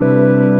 Música